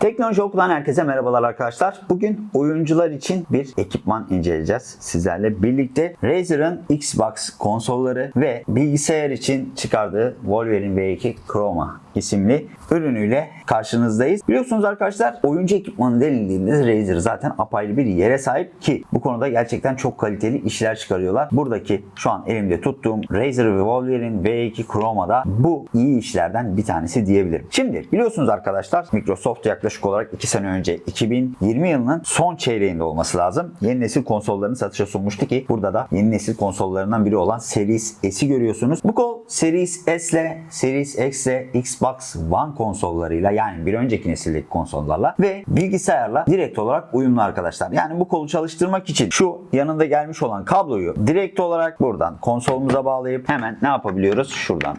Teknoloji Oku'dan herkese merhabalar arkadaşlar. Bugün oyuncular için bir ekipman inceleyeceğiz sizlerle birlikte. Razer'ın Xbox konsolları ve bilgisayar için çıkardığı Wolverine V2 Chroma isimli ürünüyle karşınızdayız. Biliyorsunuz arkadaşlar oyuncu ekipmanı denildiğinde Razer zaten apayrı bir yere sahip ki bu konuda gerçekten çok kaliteli işler çıkarıyorlar. Buradaki şu an elimde tuttuğum Razer ve Wolverine V2 Chroma'da bu iyi işlerden bir tanesi diyebilirim. Şimdi biliyorsunuz arkadaşlar Microsoft yaklaşık olarak 2 sene önce 2020 yılının son çeyreğinde olması lazım. Yeni nesil konsollarını satışa sunmuştu ki burada da yeni nesil konsollarından biri olan Series S'i görüyorsunuz. Bu kol Series S ile Series X ile Xbox One konsollarıyla yani bir önceki nesildeki konsollarla ve bilgisayarla direkt olarak uyumlu arkadaşlar. Yani bu kolu çalıştırmak için şu yanında gelmiş olan kabloyu direkt olarak buradan konsolumuza bağlayıp hemen ne yapabiliyoruz? Şuradan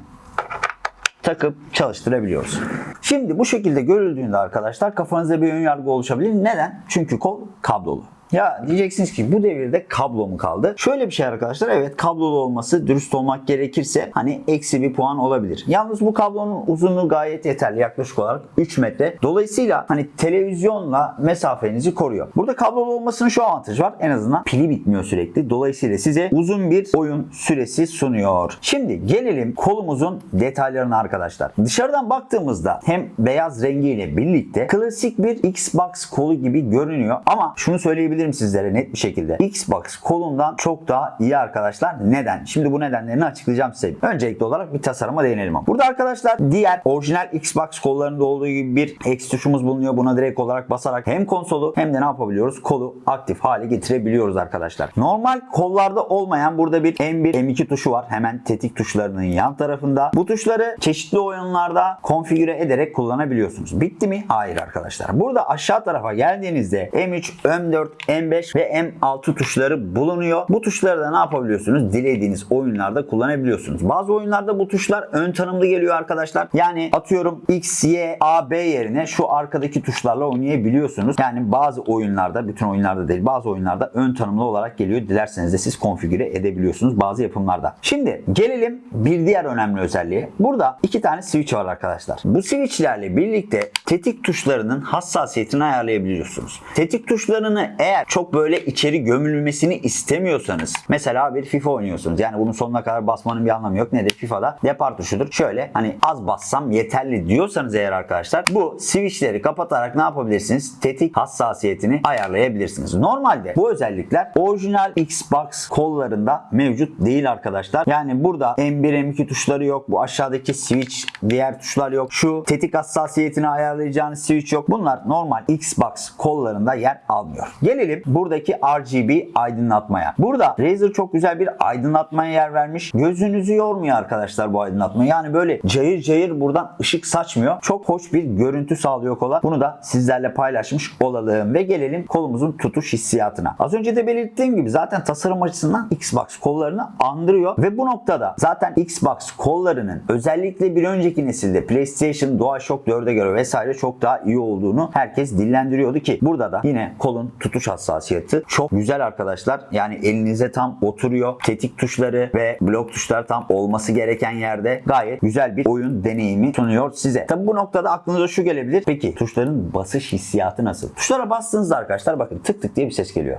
takıp çalıştırabiliyoruz. Şimdi bu şekilde görüldüğünde arkadaşlar kafanızda bir ön yargı oluşabilir. Neden? Çünkü kol kablolu. Ya diyeceksiniz ki bu devirde kablo mu kaldı? Şöyle bir şey arkadaşlar evet kablolu olması dürüst olmak gerekirse hani eksi bir puan olabilir. Yalnız bu kablonun uzunluğu gayet yeterli yaklaşık olarak 3 metre. Dolayısıyla hani televizyonla mesafenizi koruyor. Burada kablolu olmasının şu avantajı var. En azından pili bitmiyor sürekli. Dolayısıyla size uzun bir oyun süresi sunuyor. Şimdi gelelim kolumuzun detaylarına arkadaşlar. Dışarıdan baktığımızda hem beyaz rengiyle birlikte klasik bir Xbox kolu gibi görünüyor. Ama şunu söyleyebilirim sizlere net bir şekilde. Xbox kolundan çok daha iyi arkadaşlar. Neden? Şimdi bu nedenlerini açıklayacağım size. Öncelikli olarak bir tasarıma değinelim. Burada arkadaşlar diğer orijinal Xbox kollarında olduğu gibi bir X tuşumuz bulunuyor. Buna direkt olarak basarak hem konsolu hem de ne yapabiliyoruz? Kolu aktif hale getirebiliyoruz arkadaşlar. Normal kollarda olmayan burada bir M1, M2 tuşu var. Hemen tetik tuşlarının yan tarafında. Bu tuşları çeşitli oyunlarda konfigüre ederek kullanabiliyorsunuz. Bitti mi? Hayır arkadaşlar. Burada aşağı tarafa geldiğinizde M3, M4, M5 ve M6 tuşları bulunuyor. Bu tuşları da ne yapabiliyorsunuz? Dilediğiniz oyunlarda kullanabiliyorsunuz. Bazı oyunlarda bu tuşlar ön tanımlı geliyor arkadaşlar. Yani atıyorum X, Y, A, B yerine şu arkadaki tuşlarla oynayabiliyorsunuz. Yani bazı oyunlarda, bütün oyunlarda değil bazı oyunlarda ön tanımlı olarak geliyor. Dilerseniz de siz konfigüre edebiliyorsunuz bazı yapımlarda. Şimdi gelelim bir diğer önemli özelliğe. Burada iki tane switch var arkadaşlar. Bu switchlerle birlikte tetik tuşlarının hassasiyetini ayarlayabiliyorsunuz. Tetik tuşlarını eğer çok böyle içeri gömülmesini istemiyorsanız mesela bir FIFA oynuyorsunuz. Yani bunun sonuna kadar basmanın bir anlamı yok. Nedir? FIFA'da depar tuşudur. Şöyle hani az bassam yeterli diyorsanız eğer arkadaşlar bu switchleri kapatarak ne yapabilirsiniz? Tetik hassasiyetini ayarlayabilirsiniz. Normalde bu özellikler orijinal Xbox kollarında mevcut değil arkadaşlar. Yani burada M1 M2 tuşları yok. Bu aşağıdaki switch diğer tuşlar yok. Şu tetik hassasiyetini ayarlayacağınız switch yok. Bunlar normal Xbox kollarında yer almıyor. Gelelim buradaki RGB aydınlatmaya. Burada Razer çok güzel bir aydınlatmaya yer vermiş. Gözünüzü yormuyor arkadaşlar bu aydınlatma. Yani böyle cayır cayır buradan ışık saçmıyor. Çok hoş bir görüntü sağlıyor kola. Bunu da sizlerle paylaşmış olalım ve gelelim kolumuzun tutuş hissiyatına. Az önce de belirttiğim gibi zaten tasarım açısından Xbox kollarını andırıyor ve bu noktada zaten Xbox kollarının özellikle bir önceki nesilde PlayStation DualShock 4'e göre vesaire çok daha iyi olduğunu herkes dillendiriyordu ki burada da yine kolun tutuş hassasiyeti çok güzel arkadaşlar. Yani elinize tam oturuyor. Tetik tuşları ve blok tuşlar tam olması gereken yerde gayet güzel bir oyun deneyimi sunuyor size. Tabi bu noktada aklınıza şu gelebilir. Peki tuşların basış hissiyatı nasıl? Tuşlara bastığınızda arkadaşlar bakın tık tık diye bir ses geliyor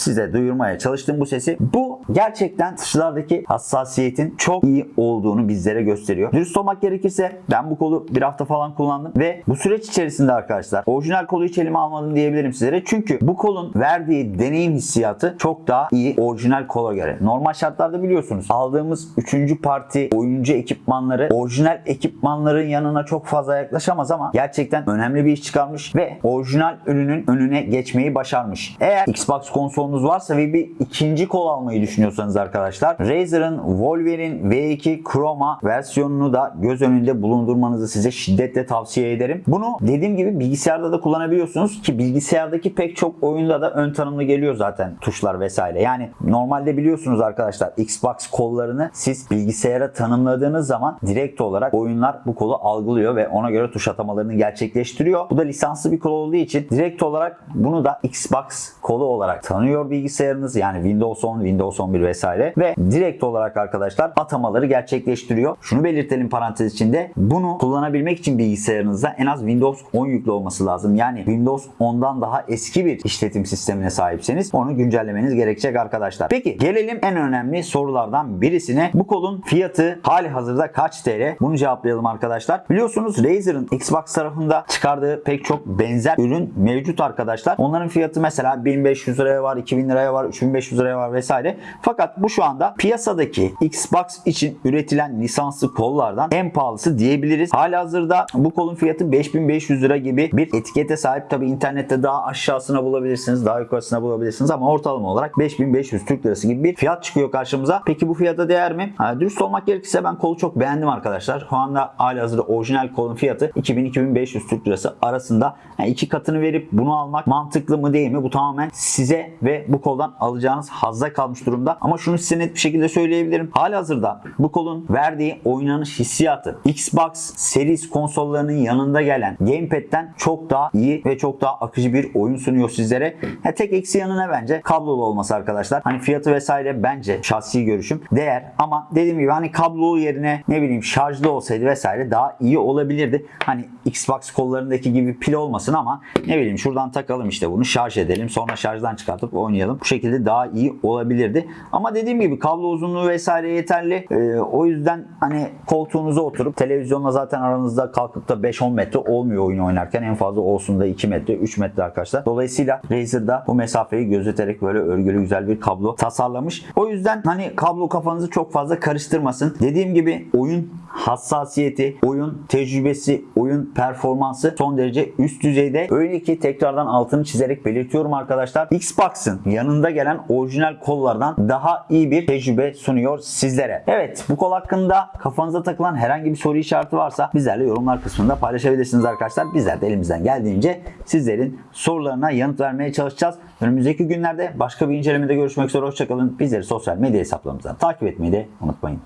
size duyurmaya çalıştığım bu sesi bu gerçekten tuşlardaki hassasiyetin çok iyi olduğunu bizlere gösteriyor. Dürüst olmak gerekirse ben bu kolu bir hafta falan kullandım ve bu süreç içerisinde arkadaşlar orijinal kolu hiç elime almadım diyebilirim sizlere. Çünkü bu kolun verdiği deneyim hissiyatı çok daha iyi orijinal kola göre. Normal şartlarda biliyorsunuz aldığımız 3. parti oyuncu ekipmanları orijinal ekipmanların yanına çok fazla yaklaşamaz ama gerçekten önemli bir iş çıkarmış ve orijinal ürünün önüne geçmeyi başarmış. Eğer Xbox konsol kolunuz varsa ve bir ikinci kol almayı düşünüyorsanız arkadaşlar Razer'ın Wolverine V2 Chroma versiyonunu da göz önünde bulundurmanızı size şiddetle tavsiye ederim. Bunu dediğim gibi bilgisayarda da kullanabiliyorsunuz ki bilgisayardaki pek çok oyunda da ön tanımlı geliyor zaten tuşlar vesaire. Yani normalde biliyorsunuz arkadaşlar Xbox kollarını siz bilgisayara tanımladığınız zaman direkt olarak oyunlar bu kolu algılıyor ve ona göre tuş atamalarını gerçekleştiriyor. Bu da lisanslı bir kol olduğu için direkt olarak bunu da Xbox kolu olarak tanıyor çalışıyor bilgisayarınız. Yani Windows 10, Windows 11 vesaire ve direkt olarak arkadaşlar atamaları gerçekleştiriyor. Şunu belirtelim parantez içinde. Bunu kullanabilmek için bilgisayarınızda en az Windows 10 yüklü olması lazım. Yani Windows 10'dan daha eski bir işletim sistemine sahipseniz onu güncellemeniz gerekecek arkadaşlar. Peki gelelim en önemli sorulardan birisine. Bu kolun fiyatı hali hazırda kaç TL? Bunu cevaplayalım arkadaşlar. Biliyorsunuz Razer'ın Xbox tarafında çıkardığı pek çok benzer ürün mevcut arkadaşlar. Onların fiyatı mesela 1500 liraya var, 2000 liraya var, 3500 liraya var vesaire. Fakat bu şu anda piyasadaki Xbox için üretilen lisanslı kollardan en pahalısı diyebiliriz. Halihazırda bu kolun fiyatı 5500 lira gibi bir etikete sahip. Tabi internette daha aşağısına bulabilirsiniz, daha yukarısına bulabilirsiniz ama ortalama olarak 5500 Türk lirası gibi bir fiyat çıkıyor karşımıza. Peki bu fiyata değer mi? Ha, dürüst olmak gerekirse ben kolu çok beğendim arkadaşlar. Şu anda halihazırda orijinal kolun fiyatı 2000-2500 Türk lirası arasında. Yani iki katını verip bunu almak mantıklı mı değil mi? Bu tamamen size ve bu koldan alacağınız hazza kalmış durumda. Ama şunu size net bir şekilde söyleyebilirim. Halihazırda bu kolun verdiği oynanış hissiyatı Xbox Series konsollarının yanında gelen Gamepad'den çok daha iyi ve çok daha akıcı bir oyun sunuyor sizlere. Ha, tek eksi yanına bence kablolu olması arkadaşlar. Hani fiyatı vesaire bence şahsi görüşüm değer ama dediğim gibi hani kablolu yerine ne bileyim şarjlı olsaydı vesaire daha iyi olabilirdi. Hani Xbox kollarındaki gibi pil olmasın ama ne bileyim şuradan takalım işte bunu şarj edelim sonra şarjdan çıkartıp oynayalım. Bu şekilde daha iyi olabilirdi. Ama dediğim gibi kablo uzunluğu vesaire yeterli. Ee, o yüzden hani koltuğunuza oturup televizyonla zaten aranızda kalkıp da 5-10 metre olmuyor oyun oynarken. En fazla olsun da 2 metre 3 metre arkadaşlar. Dolayısıyla Razer'da bu mesafeyi gözeterek böyle örgülü güzel bir kablo tasarlamış. O yüzden hani kablo kafanızı çok fazla karıştırmasın. Dediğim gibi oyun hassasiyeti, oyun tecrübesi, oyun performansı son derece üst düzeyde. Öyle ki tekrardan altını çizerek belirtiyorum arkadaşlar. Xbox'ın yanında gelen orijinal kollardan daha iyi bir tecrübe sunuyor sizlere. Evet bu kol hakkında kafanıza takılan herhangi bir soru işareti varsa bizlerle yorumlar kısmında paylaşabilirsiniz arkadaşlar. Bizler de elimizden geldiğince sizlerin sorularına yanıt vermeye çalışacağız. Önümüzdeki günlerde başka bir incelemede görüşmek üzere. Hoşçakalın. Bizleri sosyal medya hesaplarımızdan takip etmeyi de unutmayın.